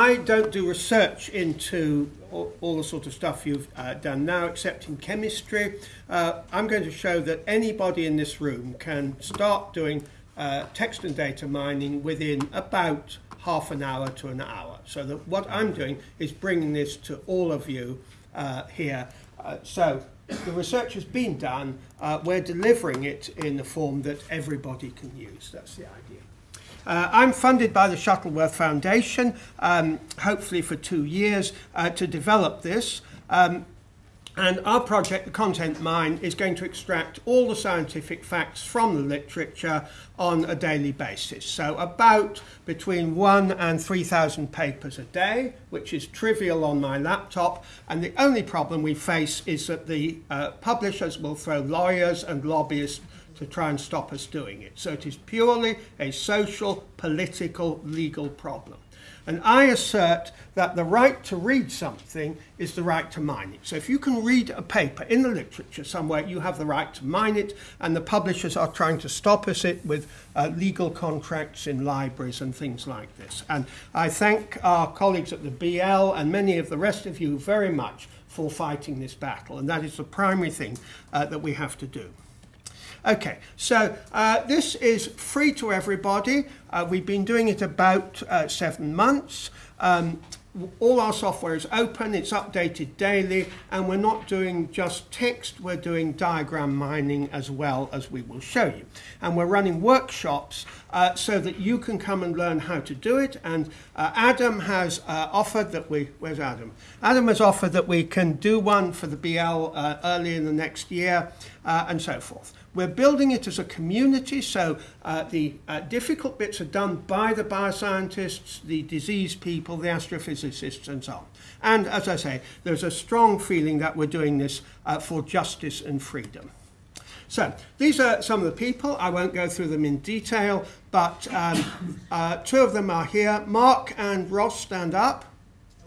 I don't do research into all, all the sort of stuff you've uh, done now, except in chemistry. Uh, I'm going to show that anybody in this room can start doing uh, text and data mining within about half an hour to an hour. So that what I'm doing is bringing this to all of you uh, here. Uh, so the research has been done. Uh, we're delivering it in the form that everybody can use. That's the idea. Uh, I'm funded by the Shuttleworth Foundation, um, hopefully for two years, uh, to develop this. Um, and our project, the Content Mine, is going to extract all the scientific facts from the literature on a daily basis. So about between one and 3,000 papers a day, which is trivial on my laptop. And the only problem we face is that the uh, publishers will throw lawyers and lobbyists to try and stop us doing it. So it is purely a social, political, legal problem. And I assert that the right to read something is the right to mine it. So if you can read a paper in the literature somewhere, you have the right to mine it, and the publishers are trying to stop us it with uh, legal contracts in libraries and things like this. And I thank our colleagues at the BL and many of the rest of you very much for fighting this battle, and that is the primary thing uh, that we have to do. Okay, so uh, this is free to everybody. Uh, we've been doing it about uh, seven months. Um, all our software is open, it's updated daily, and we're not doing just text, we're doing diagram mining as well as we will show you. And we're running workshops uh, so that you can come and learn how to do it. And uh, Adam has uh, offered that we, where's Adam? Adam has offered that we can do one for the BL uh, early in the next year uh, and so forth. We're building it as a community, so uh, the uh, difficult bits are done by the bioscientists, the disease people, the astrophysicists, and so on. And as I say, there's a strong feeling that we're doing this uh, for justice and freedom. So these are some of the people. I won't go through them in detail, but um, uh, two of them are here. Mark and Ross, stand up.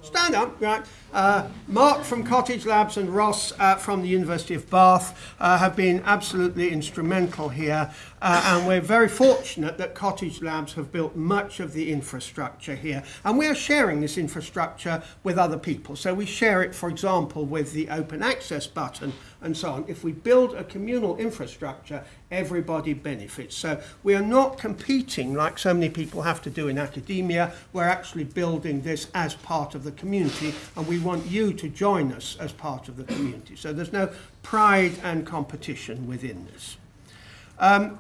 Stand up, right. Uh, Mark from Cottage Labs and Ross uh, from the University of Bath uh, have been absolutely instrumental here, uh, and we're very fortunate that Cottage Labs have built much of the infrastructure here. And we are sharing this infrastructure with other people. So we share it, for example, with the open access button and so on. If we build a communal infrastructure, everybody benefits. So we are not competing like so many people have to do in academia. We're actually building this as part of the community, and we want you to join us as part of the community. So there's no pride and competition within this. Um,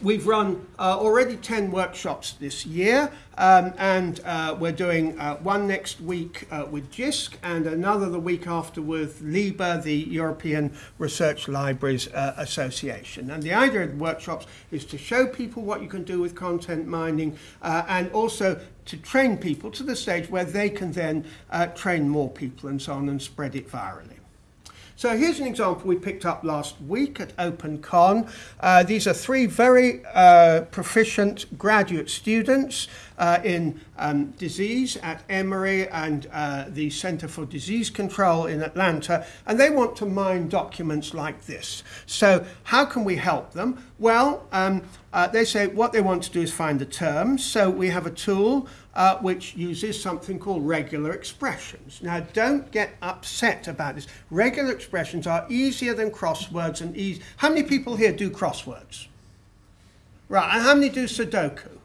We've run uh, already 10 workshops this year, um, and uh, we're doing uh, one next week uh, with JISC and another the week after with LIBER, the European Research Libraries uh, Association. And the idea of the workshops is to show people what you can do with content mining uh, and also to train people to the stage where they can then train more people and so on and spread it virally. So here's an example we picked up last week at OpenCon. Uh, these are three very uh, proficient graduate students uh, in um, disease at Emory and uh, the Center for Disease Control in Atlanta, and they want to mine documents like this. So how can we help them? Well, um, uh, they say what they want to do is find the terms. So we have a tool uh, which uses something called regular expressions. Now, don't get upset about this. Regular expressions are easier than crosswords and easy. How many people here do crosswords? Right, and how many do Sudoku?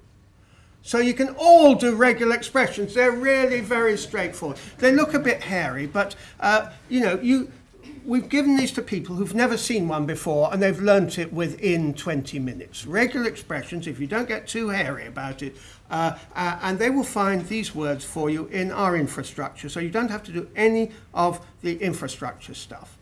So you can all do regular expressions. They're really very straightforward. They look a bit hairy, but uh, you know, you we've given these to people who've never seen one before and they've learnt it within 20 minutes. Regular expressions, if you don't get too hairy about it, uh, uh, and they will find these words for you in our infrastructure. So you don't have to do any of the infrastructure stuff.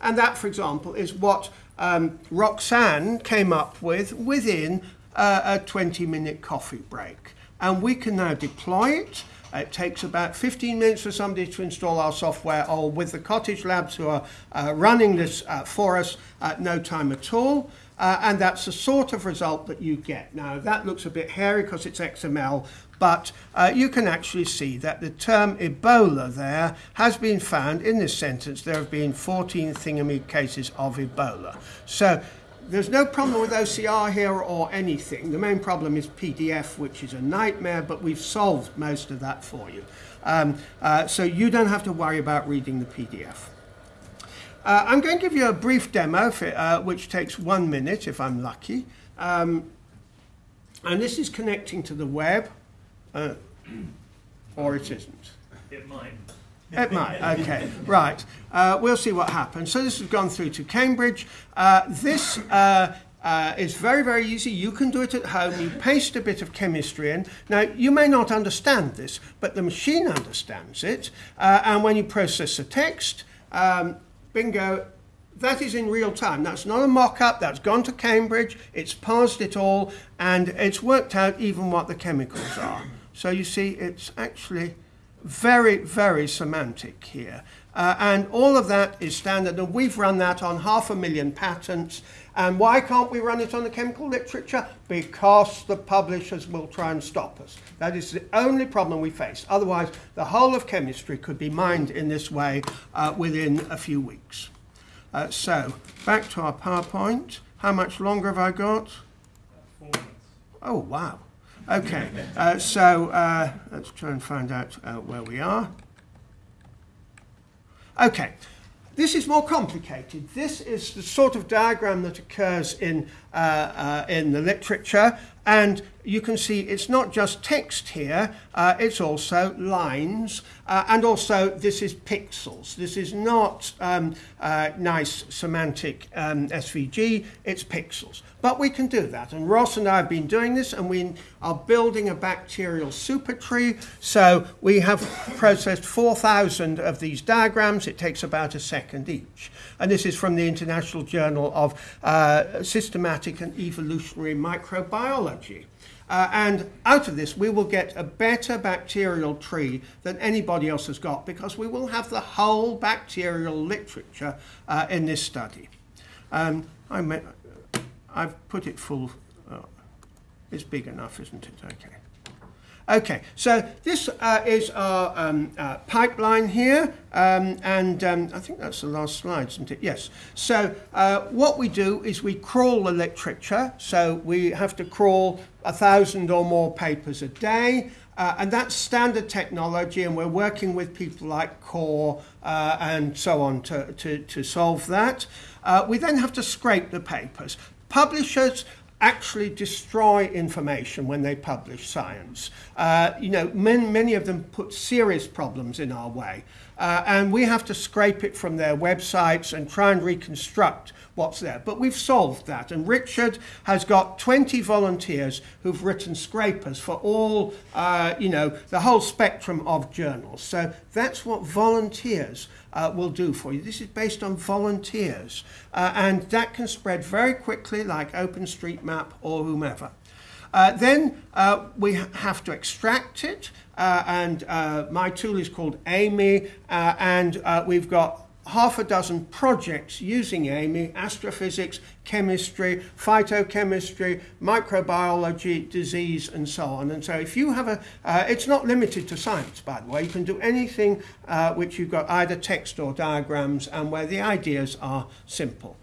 And that, for example, is what um, Roxanne came up with within uh, a 20 minute coffee break. And we can now deploy it. It takes about 15 minutes for somebody to install our software, or with the Cottage Labs who are uh, running this uh, for us, at no time at all. Uh, and that's the sort of result that you get. Now, that looks a bit hairy because it's XML, but uh, you can actually see that the term Ebola there has been found in this sentence. There have been 14 thingamy cases of Ebola. So there's no problem with OCR here or anything. The main problem is PDF, which is a nightmare, but we've solved most of that for you. Um, uh, so you don't have to worry about reading the PDF. Uh, I'm going to give you a brief demo, uh, which takes one minute if I'm lucky. Um, and this is connecting to the web, uh, or it isn't. It might. It might, okay, right. Uh, we'll see what happens. So this has gone through to Cambridge. Uh, this uh, uh, is very, very easy. You can do it at home. You paste a bit of chemistry in. Now, you may not understand this, but the machine understands it. Uh, and when you process the text, um, bingo, that is in real time. That's not a mock-up. That's gone to Cambridge. It's parsed it all, and it's worked out even what the chemicals are. So you see, it's actually very, very semantic here. Uh, and all of that is standard, and we've run that on half a million patents. And why can't we run it on the chemical literature? Because the publishers will try and stop us. That is the only problem we face. Otherwise, the whole of chemistry could be mined in this way uh, within a few weeks. Uh, so, back to our PowerPoint. How much longer have I got? Oh, wow. Okay, uh, so uh, let's try and find out uh, where we are. Okay, this is more complicated. This is the sort of diagram that occurs in, uh, uh, in the literature, and you can see it's not just text here, uh, it's also lines, uh, and also this is pixels. This is not um, uh, nice semantic um, SVG, it's pixels. But we can do that, and Ross and I have been doing this, and we are building a bacterial super tree. So we have processed 4,000 of these diagrams. It takes about a second each. And this is from the International Journal of uh, Systematic and Evolutionary Microbiology. Uh, and out of this, we will get a better bacterial tree than anybody else has got because we will have the whole bacterial literature uh, in this study. Um, I have put it full. Uh, it's big enough, isn't it? Okay. Okay, so this uh, is our um, uh, pipeline here, um, and um, I think that's the last slide, isn't it? Yes. So uh, what we do is we crawl the literature, so we have to crawl a thousand or more papers a day, uh, and that's standard technology, and we're working with people like Core uh, and so on to, to, to solve that. Uh, we then have to scrape the papers. Publishers actually destroy information when they publish science. Uh, you know, many, many of them put serious problems in our way. Uh, and we have to scrape it from their websites and try and reconstruct what's there. But we've solved that. And Richard has got 20 volunteers who've written scrapers for all, uh, you know, the whole spectrum of journals. So that's what volunteers uh, will do for you. This is based on volunteers. Uh, and that can spread very quickly like OpenStreetMap or whomever. Uh, then uh, we have to extract it, uh, and uh, my tool is called AMI, uh, and uh, we've got half a dozen projects using AMI, astrophysics, chemistry, phytochemistry, microbiology, disease, and so on. And so if you have a, uh, it's not limited to science, by the way. You can do anything uh, which you've got either text or diagrams and where the ideas are simple.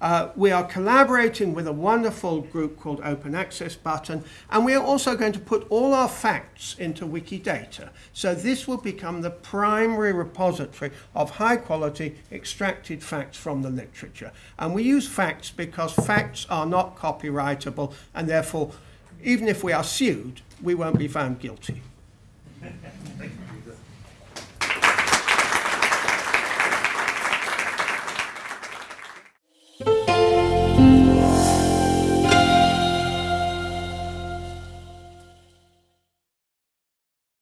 Uh, we are collaborating with a wonderful group called Open Access Button, and we are also going to put all our facts into Wikidata. So this will become the primary repository of high quality extracted facts from the literature. And we use facts because facts are not copyrightable, and therefore, even if we are sued, we won't be found guilty.